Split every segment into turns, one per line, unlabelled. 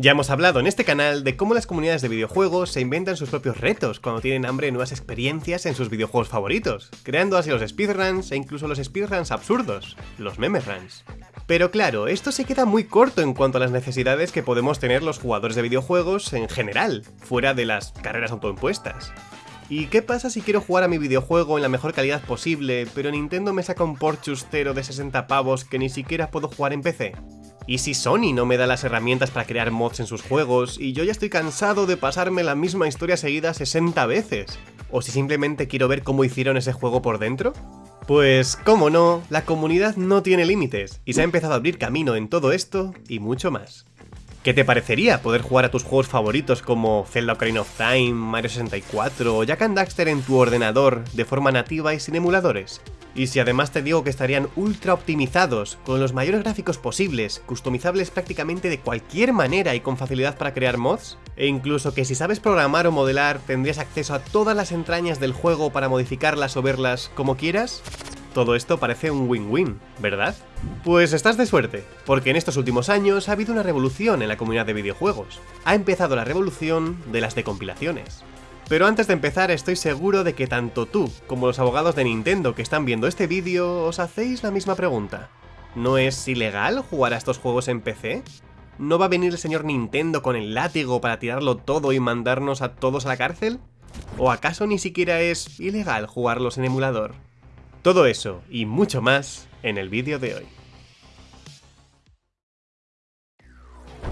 Ya hemos hablado en este canal de cómo las comunidades de videojuegos se inventan sus propios retos cuando tienen hambre de nuevas experiencias en sus videojuegos favoritos, creando así los speedruns e incluso los speedruns absurdos, los meme runs. Pero claro, esto se queda muy corto en cuanto a las necesidades que podemos tener los jugadores de videojuegos en general, fuera de las carreras autoimpuestas. ¿Y qué pasa si quiero jugar a mi videojuego en la mejor calidad posible, pero Nintendo me saca un port chustero de 60 pavos que ni siquiera puedo jugar en PC? ¿Y si Sony no me da las herramientas para crear mods en sus juegos y yo ya estoy cansado de pasarme la misma historia seguida 60 veces? ¿O si simplemente quiero ver cómo hicieron ese juego por dentro? Pues, como no, la comunidad no tiene límites y se ha empezado a abrir camino en todo esto y mucho más. ¿Qué te parecería poder jugar a tus juegos favoritos como Zelda Ocarina of Time, Mario 64 o Jack and Daxter en tu ordenador de forma nativa y sin emuladores? Y si además te digo que estarían ultra optimizados, con los mayores gráficos posibles, customizables prácticamente de cualquier manera y con facilidad para crear mods, e incluso que si sabes programar o modelar tendrías acceso a todas las entrañas del juego para modificarlas o verlas como quieras, todo esto parece un win-win, ¿verdad? Pues estás de suerte, porque en estos últimos años ha habido una revolución en la comunidad de videojuegos. Ha empezado la revolución de las decompilaciones. Pero antes de empezar estoy seguro de que tanto tú como los abogados de Nintendo que están viendo este vídeo os hacéis la misma pregunta. ¿No es ilegal jugar a estos juegos en PC? ¿No va a venir el señor Nintendo con el látigo para tirarlo todo y mandarnos a todos a la cárcel? ¿O acaso ni siquiera es ilegal jugarlos en emulador? Todo eso y mucho más en el vídeo de hoy.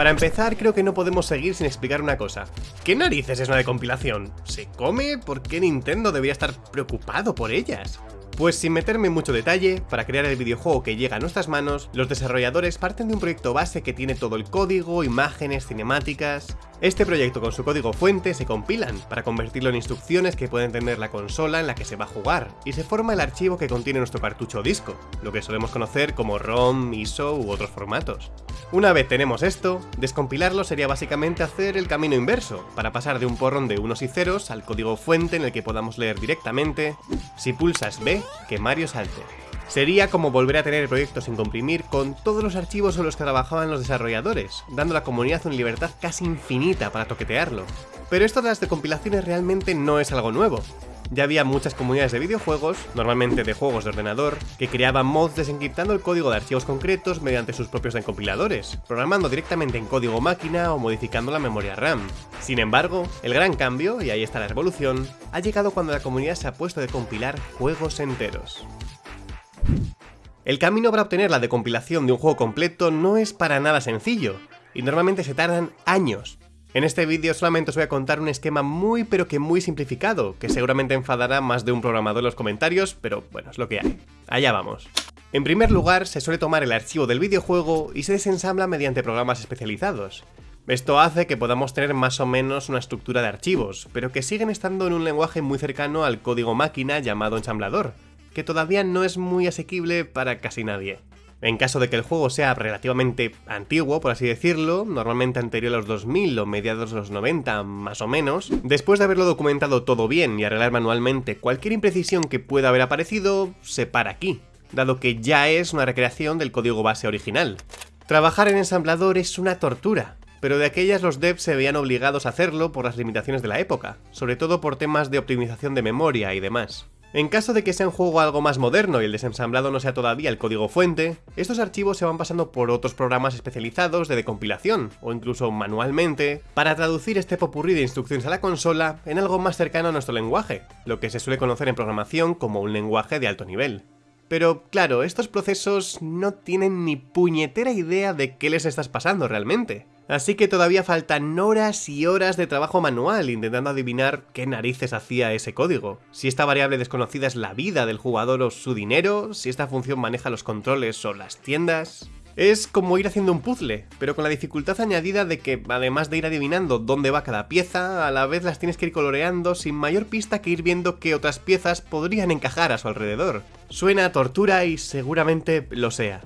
Para empezar, creo que no podemos seguir sin explicar una cosa. ¿Qué narices es una decompilación? ¿Se come? ¿Por qué Nintendo debería estar preocupado por ellas? Pues sin meterme en mucho detalle, para crear el videojuego que llega a nuestras manos, los desarrolladores parten de un proyecto base que tiene todo el código, imágenes, cinemáticas... Este proyecto con su código fuente se compilan para convertirlo en instrucciones que pueden tener la consola en la que se va a jugar, y se forma el archivo que contiene nuestro cartucho o disco, lo que solemos conocer como ROM, ISO u otros formatos. Una vez tenemos esto, descompilarlo sería básicamente hacer el camino inverso, para pasar de un porrón de unos y ceros al código fuente en el que podamos leer directamente, si pulsas B, que Mario salte. Sería como volver a tener el proyecto sin comprimir con todos los archivos en los que trabajaban los desarrolladores, dando a la comunidad una libertad casi infinita para toquetearlo. Pero esto de las decompilaciones realmente no es algo nuevo. Ya había muchas comunidades de videojuegos, normalmente de juegos de ordenador, que creaban mods desencriptando el código de archivos concretos mediante sus propios decompiladores, programando directamente en código máquina o modificando la memoria RAM. Sin embargo, el gran cambio, y ahí está la revolución, ha llegado cuando la comunidad se ha puesto a decompilar juegos enteros. El camino para obtener la decompilación de un juego completo no es para nada sencillo, y normalmente se tardan años. En este vídeo solamente os voy a contar un esquema muy pero que muy simplificado, que seguramente enfadará más de un programador en los comentarios, pero bueno, es lo que hay. Allá vamos. En primer lugar, se suele tomar el archivo del videojuego y se desensambla mediante programas especializados. Esto hace que podamos tener más o menos una estructura de archivos, pero que siguen estando en un lenguaje muy cercano al código máquina llamado ensamblador, que todavía no es muy asequible para casi nadie. En caso de que el juego sea relativamente antiguo, por así decirlo, normalmente anterior a los 2000 o mediados de los 90 más o menos, después de haberlo documentado todo bien y arreglar manualmente cualquier imprecisión que pueda haber aparecido, se para aquí, dado que ya es una recreación del código base original. Trabajar en ensamblador es una tortura, pero de aquellas los devs se veían obligados a hacerlo por las limitaciones de la época, sobre todo por temas de optimización de memoria y demás. En caso de que sea un juego algo más moderno y el desensamblado no sea todavía el código fuente, estos archivos se van pasando por otros programas especializados de decompilación, o incluso manualmente, para traducir este popurrí de instrucciones a la consola en algo más cercano a nuestro lenguaje, lo que se suele conocer en programación como un lenguaje de alto nivel. Pero claro, estos procesos no tienen ni puñetera idea de qué les estás pasando realmente. Así que todavía faltan horas y horas de trabajo manual intentando adivinar qué narices hacía ese código. Si esta variable desconocida es la vida del jugador o su dinero, si esta función maneja los controles o las tiendas... Es como ir haciendo un puzzle, pero con la dificultad añadida de que, además de ir adivinando dónde va cada pieza, a la vez las tienes que ir coloreando sin mayor pista que ir viendo qué otras piezas podrían encajar a su alrededor. Suena tortura y seguramente lo sea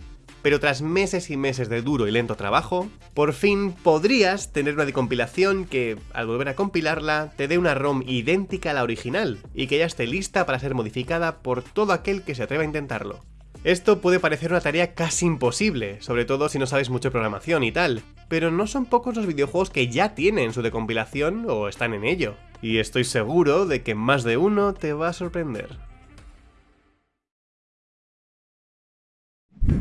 pero tras meses y meses de duro y lento trabajo, por fin podrías tener una decompilación que, al volver a compilarla, te dé una ROM idéntica a la original, y que ya esté lista para ser modificada por todo aquel que se atreva a intentarlo. Esto puede parecer una tarea casi imposible, sobre todo si no sabes mucho de programación y tal, pero no son pocos los videojuegos que ya tienen su decompilación o están en ello. Y estoy seguro de que más de uno te va a sorprender.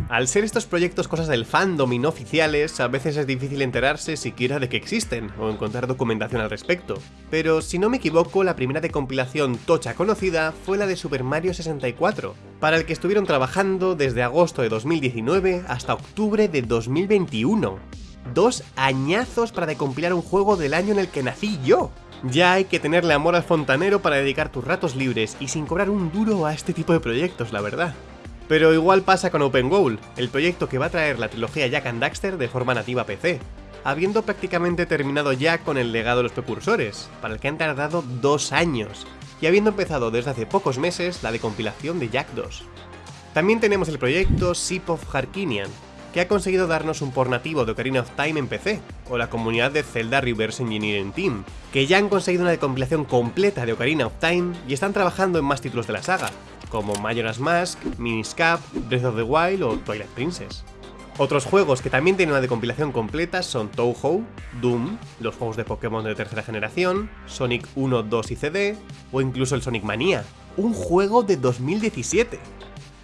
Al ser estos proyectos cosas del fandom y no oficiales, a veces es difícil enterarse siquiera de que existen, o encontrar documentación al respecto. Pero si no me equivoco, la primera de compilación tocha conocida fue la de Super Mario 64, para el que estuvieron trabajando desde agosto de 2019 hasta octubre de 2021. Dos añazos para decompilar un juego del año en el que nací yo. Ya hay que tenerle amor al fontanero para dedicar tus ratos libres y sin cobrar un duro a este tipo de proyectos, la verdad. Pero igual pasa con Open Goal, el proyecto que va a traer la trilogía Jack and Daxter de forma nativa PC, habiendo prácticamente terminado ya con el legado de los precursores, para el que han tardado dos años, y habiendo empezado desde hace pocos meses la de compilación de Jack 2. También tenemos el proyecto Ship of Harkinian, que ha conseguido darnos un por nativo de Ocarina of Time en PC, o la comunidad de Zelda Reverse Engineering Team, que ya han conseguido una compilación completa de Ocarina of Time y están trabajando en más títulos de la saga, como Majora's Mask, Miniscap, Breath of the Wild o Twilight Princess. Otros juegos que también tienen una decompilación completa son Touhou, Doom, los juegos de Pokémon de tercera generación, Sonic 1, 2 y CD, o incluso el Sonic Mania, un juego de 2017.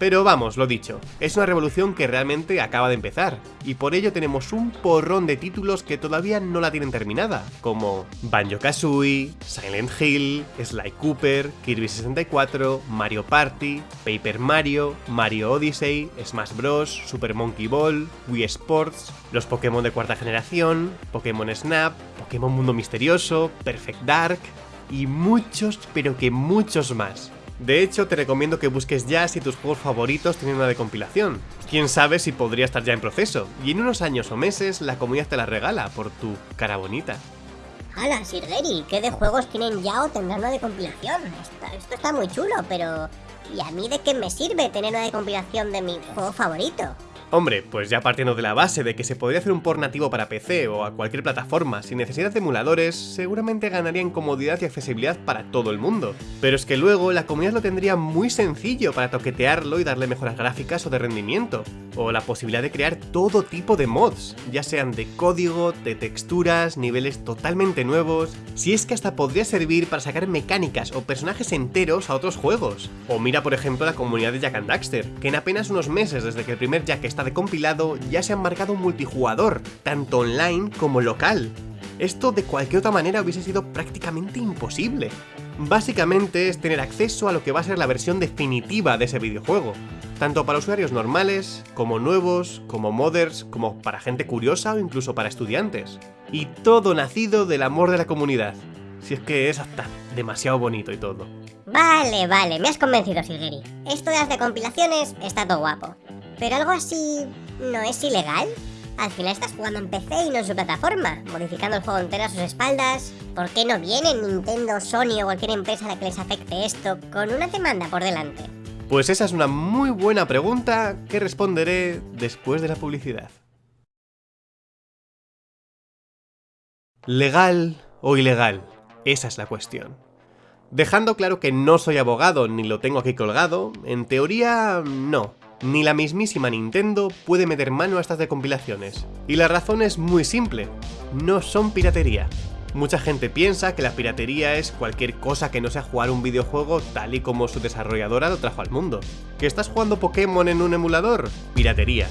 Pero vamos, lo dicho, es una revolución que realmente acaba de empezar, y por ello tenemos un porrón de títulos que todavía no la tienen terminada, como Banjo-Kazooie, Silent Hill, Sly Cooper, Kirby 64, Mario Party, Paper Mario, Mario Odyssey, Smash Bros, Super Monkey Ball, Wii Sports, los Pokémon de cuarta generación, Pokémon Snap, Pokémon Mundo Misterioso, Perfect Dark, y muchos, pero que muchos más. De hecho, te recomiendo que busques ya si tus juegos favoritos tienen una decompilación. Quién sabe si podría estar ya en proceso, y en unos años o meses la comunidad te la regala por tu cara bonita.
Hola, Sirgeri, ¿qué de juegos tienen ya o tendrán una decompilación? Esto, esto está muy chulo, pero... ¿Y a mí de qué me sirve tener una decompilación de mi juego favorito?
Hombre, pues ya partiendo de la base de que se podría hacer un port nativo para PC o a cualquier plataforma sin necesidad de emuladores, seguramente ganaría en comodidad y accesibilidad para todo el mundo. Pero es que luego la comunidad lo tendría muy sencillo para toquetearlo y darle mejoras gráficas o de rendimiento, o la posibilidad de crear todo tipo de mods, ya sean de código, de texturas, niveles totalmente nuevos, si es que hasta podría servir para sacar mecánicas o personajes enteros a otros juegos. O mira por ejemplo la comunidad de Jack and Daxter, que en apenas unos meses desde que el primer Jack está de compilado ya se han marcado multijugador, tanto online como local. Esto de cualquier otra manera hubiese sido prácticamente imposible. Básicamente es tener acceso a lo que va a ser la versión definitiva de ese videojuego, tanto para usuarios normales, como nuevos, como modders, como para gente curiosa o incluso para estudiantes. Y todo nacido del amor de la comunidad. Si es que es hasta demasiado bonito y todo.
Vale, vale, me has convencido, Silgeri. Esto de las decompilaciones está todo guapo. Pero algo así... ¿no es ilegal? Al final estás jugando en PC y no en su plataforma, modificando el juego entero a sus espaldas. ¿Por qué no viene Nintendo, Sony o cualquier empresa a la que les afecte esto con una demanda por delante?
Pues esa es una muy buena pregunta que responderé después de la publicidad. ¿Legal o ilegal? Esa es la cuestión. Dejando claro que no soy abogado ni lo tengo aquí colgado, en teoría no. Ni la mismísima Nintendo puede meter mano a estas decompilaciones. Y la razón es muy simple, no son piratería. Mucha gente piensa que la piratería es cualquier cosa que no sea jugar un videojuego tal y como su desarrolladora lo trajo al mundo. ¿Que estás jugando Pokémon en un emulador? Piratería.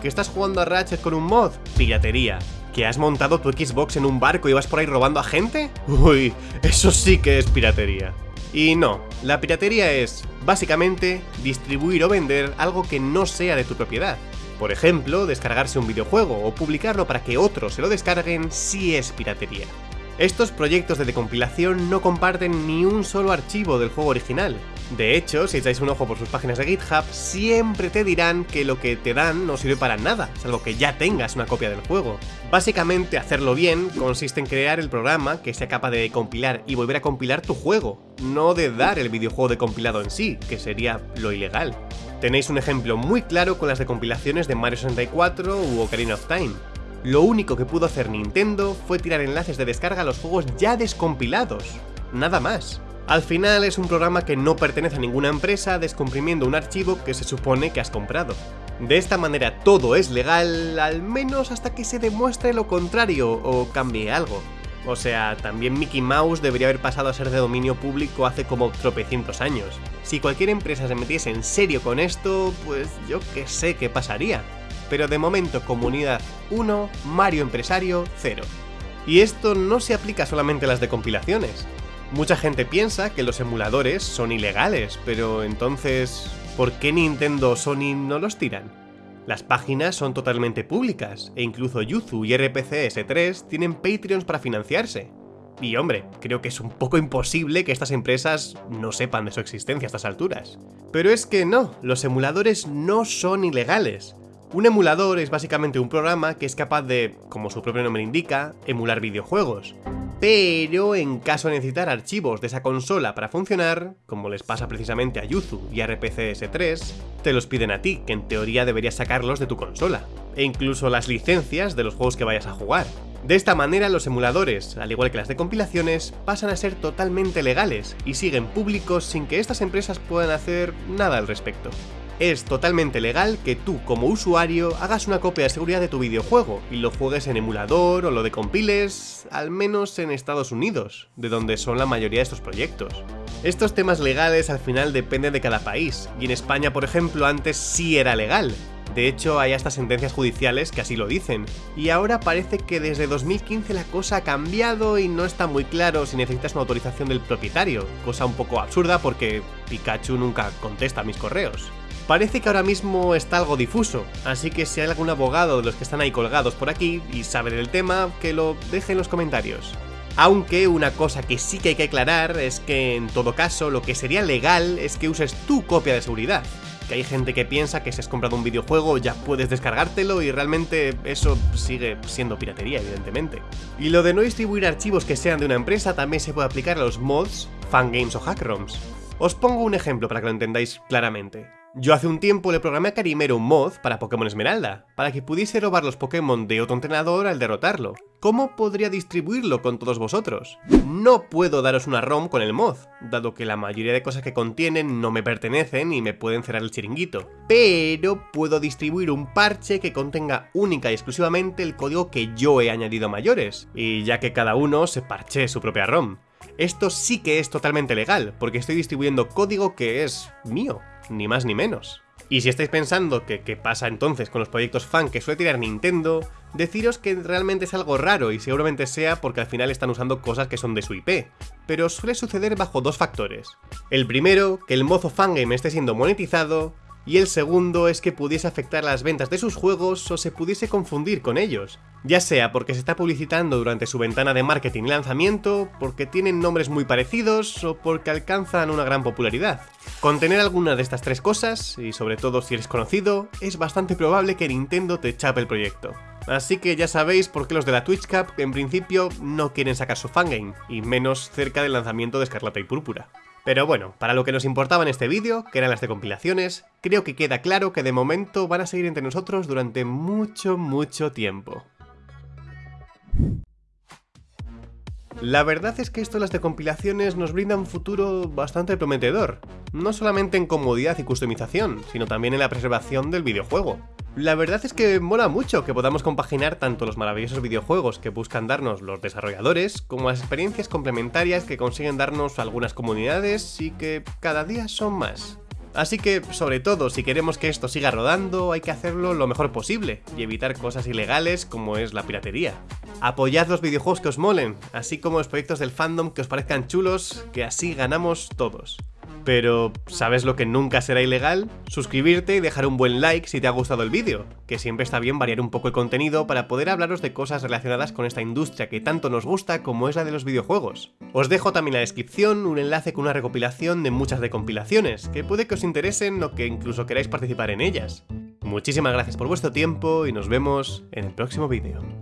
¿Que estás jugando a Ratchet con un mod? Piratería. ¿Que has montado tu Xbox en un barco y vas por ahí robando a gente? Uy, eso sí que es piratería. Y no, la piratería es, básicamente, distribuir o vender algo que no sea de tu propiedad. Por ejemplo, descargarse un videojuego o publicarlo para que otros se lo descarguen si es piratería. Estos proyectos de decompilación no comparten ni un solo archivo del juego original. De hecho, si echáis un ojo por sus páginas de GitHub, siempre te dirán que lo que te dan no sirve para nada, salvo que ya tengas una copia del juego. Básicamente, hacerlo bien consiste en crear el programa que sea capaz de compilar y volver a compilar tu juego, no de dar el videojuego de compilado en sí, que sería lo ilegal. Tenéis un ejemplo muy claro con las decompilaciones de Mario 64 u Ocarina of Time. Lo único que pudo hacer Nintendo fue tirar enlaces de descarga a los juegos ya descompilados. Nada más. Al final es un programa que no pertenece a ninguna empresa descomprimiendo un archivo que se supone que has comprado. De esta manera todo es legal, al menos hasta que se demuestre lo contrario o cambie algo. O sea, también Mickey Mouse debería haber pasado a ser de dominio público hace como tropecientos años. Si cualquier empresa se metiese en serio con esto, pues yo que sé qué pasaría. Pero de momento comunidad 1, Mario empresario 0. Y esto no se aplica solamente a las de compilaciones. Mucha gente piensa que los emuladores son ilegales, pero entonces, ¿por qué Nintendo o Sony no los tiran? Las páginas son totalmente públicas, e incluso Yuzu y RPCS3 tienen Patreons para financiarse. Y hombre, creo que es un poco imposible que estas empresas no sepan de su existencia a estas alturas. Pero es que no, los emuladores no son ilegales. Un emulador es básicamente un programa que es capaz de, como su propio nombre indica, emular videojuegos pero en caso de necesitar archivos de esa consola para funcionar, como les pasa precisamente a Yuzu y a RPCS3, te los piden a ti, que en teoría deberías sacarlos de tu consola, e incluso las licencias de los juegos que vayas a jugar. De esta manera los emuladores, al igual que las de compilaciones, pasan a ser totalmente legales y siguen públicos sin que estas empresas puedan hacer nada al respecto es totalmente legal que tú como usuario hagas una copia de seguridad de tu videojuego y lo juegues en emulador o lo de compiles, al menos en Estados Unidos, de donde son la mayoría de estos proyectos. Estos temas legales al final dependen de cada país, y en España por ejemplo antes sí era legal, de hecho, hay hasta sentencias judiciales que así lo dicen. Y ahora parece que desde 2015 la cosa ha cambiado y no está muy claro si necesitas una autorización del propietario, cosa un poco absurda porque Pikachu nunca contesta mis correos. Parece que ahora mismo está algo difuso, así que si hay algún abogado de los que están ahí colgados por aquí y sabe del tema, que lo deje en los comentarios. Aunque una cosa que sí que hay que aclarar es que en todo caso lo que sería legal es que uses tu copia de seguridad. Que hay gente que piensa que si has comprado un videojuego ya puedes descargártelo y realmente eso sigue siendo piratería evidentemente. Y lo de no distribuir archivos que sean de una empresa también se puede aplicar a los mods, fangames o hackroms. Os pongo un ejemplo para que lo entendáis claramente. Yo hace un tiempo le programé a Carimero un mod para Pokémon Esmeralda, para que pudiese robar los Pokémon de otro entrenador al derrotarlo. ¿Cómo podría distribuirlo con todos vosotros? No puedo daros una ROM con el mod, dado que la mayoría de cosas que contienen no me pertenecen y me pueden cerrar el chiringuito. Pero puedo distribuir un parche que contenga única y exclusivamente el código que yo he añadido a mayores, y ya que cada uno se parche su propia ROM. Esto sí que es totalmente legal, porque estoy distribuyendo código que es mío, ni más ni menos. Y si estáis pensando que qué pasa entonces con los proyectos fan que suele tirar Nintendo, deciros que realmente es algo raro y seguramente sea porque al final están usando cosas que son de su IP, pero suele suceder bajo dos factores. El primero, que el mozo fangame esté siendo monetizado, y el segundo es que pudiese afectar las ventas de sus juegos o se pudiese confundir con ellos, ya sea porque se está publicitando durante su ventana de marketing y lanzamiento, porque tienen nombres muy parecidos o porque alcanzan una gran popularidad. Con tener alguna de estas tres cosas, y sobre todo si eres conocido, es bastante probable que Nintendo te chape el proyecto. Así que ya sabéis por qué los de la Twitch Cup en principio no quieren sacar su fangame, y menos cerca del lanzamiento de Escarlata y Púrpura. Pero bueno, para lo que nos importaba en este vídeo, que eran las de compilaciones, creo que queda claro que de momento van a seguir entre nosotros durante mucho, mucho tiempo. La verdad es que esto las de compilaciones nos brinda un futuro bastante prometedor, no solamente en comodidad y customización, sino también en la preservación del videojuego. La verdad es que mola mucho que podamos compaginar tanto los maravillosos videojuegos que buscan darnos los desarrolladores, como las experiencias complementarias que consiguen darnos algunas comunidades y que cada día son más. Así que, sobre todo, si queremos que esto siga rodando, hay que hacerlo lo mejor posible y evitar cosas ilegales como es la piratería. Apoyad los videojuegos que os molen, así como los proyectos del fandom que os parezcan chulos, que así ganamos todos. Pero, ¿sabes lo que nunca será ilegal? Suscribirte y dejar un buen like si te ha gustado el vídeo, que siempre está bien variar un poco el contenido para poder hablaros de cosas relacionadas con esta industria que tanto nos gusta como es la de los videojuegos. Os dejo también en la descripción un enlace con una recopilación de muchas de compilaciones, que puede que os interesen o que incluso queráis participar en ellas. Muchísimas gracias por vuestro tiempo y nos vemos en el próximo vídeo.